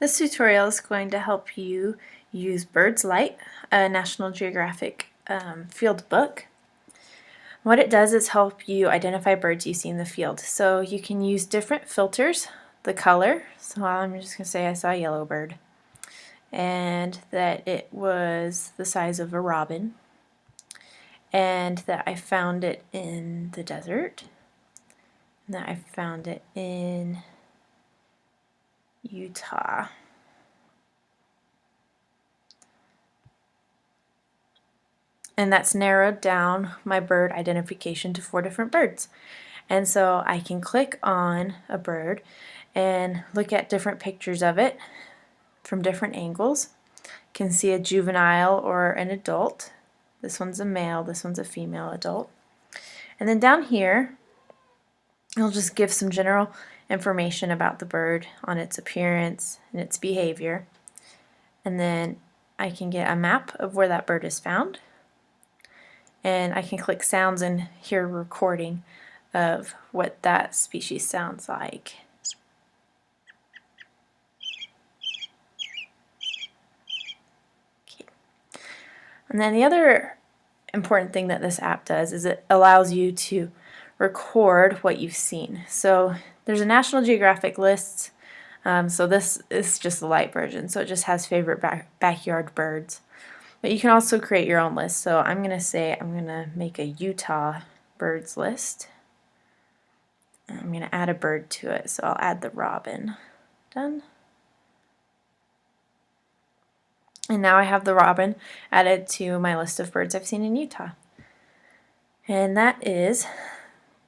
This tutorial is going to help you use Birds Light, a National Geographic um, field book. What it does is help you identify birds you see in the field. So you can use different filters, the color, so I'm just going to say I saw a yellow bird, and that it was the size of a robin, and that I found it in the desert, and that I found it in Utah. And that's narrowed down my bird identification to four different birds. And so I can click on a bird and look at different pictures of it from different angles. Can see a juvenile or an adult. This one's a male, this one's a female adult. And then down here, I'll just give some general information about the bird on its appearance and its behavior. And then I can get a map of where that bird is found. And I can click sounds and hear a recording of what that species sounds like. Okay. And then the other important thing that this app does is it allows you to record what you've seen. So there's a National Geographic list, um, so this is just the light version, so it just has favorite back backyard birds. But you can also create your own list, so I'm going to say I'm going to make a Utah birds list. I'm going to add a bird to it, so I'll add the robin. Done. And now I have the robin added to my list of birds I've seen in Utah. And that is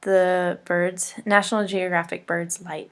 the birds, National Geographic Birds Light.